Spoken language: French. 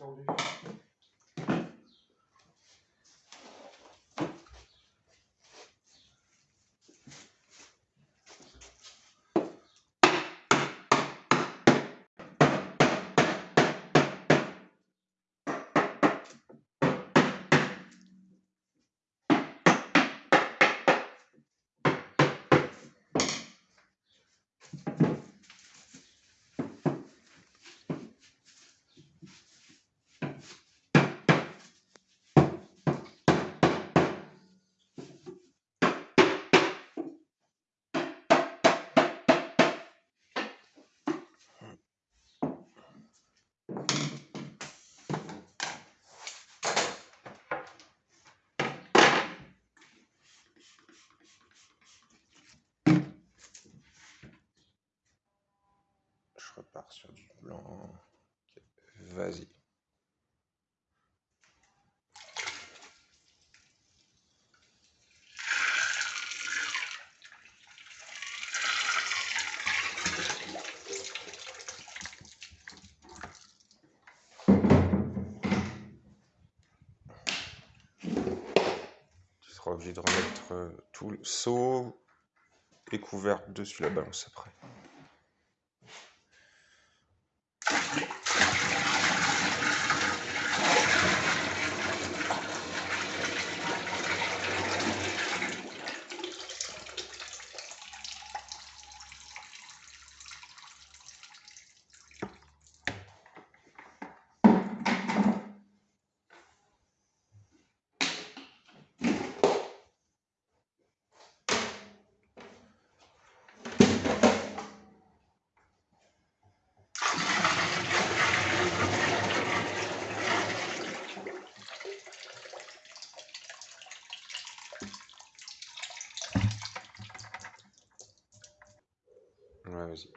Então, Sur du blanc. Vas-y. Tu seras obligé de remettre euh, tout le seau et couvercle dessus la balance après. Ouais, vas-y.